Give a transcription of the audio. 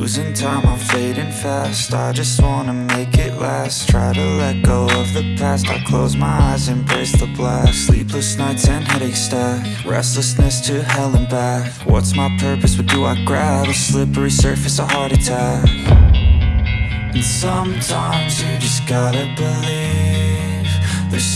Losing time, I'm fading fast. I just wanna make it last. Try to let go of the past. I close my eyes, embrace the blast. Sleepless nights and headache stack. Restlessness to hell and back. What's my purpose, what do I grab? A slippery surface, a heart attack. And sometimes you just gotta believe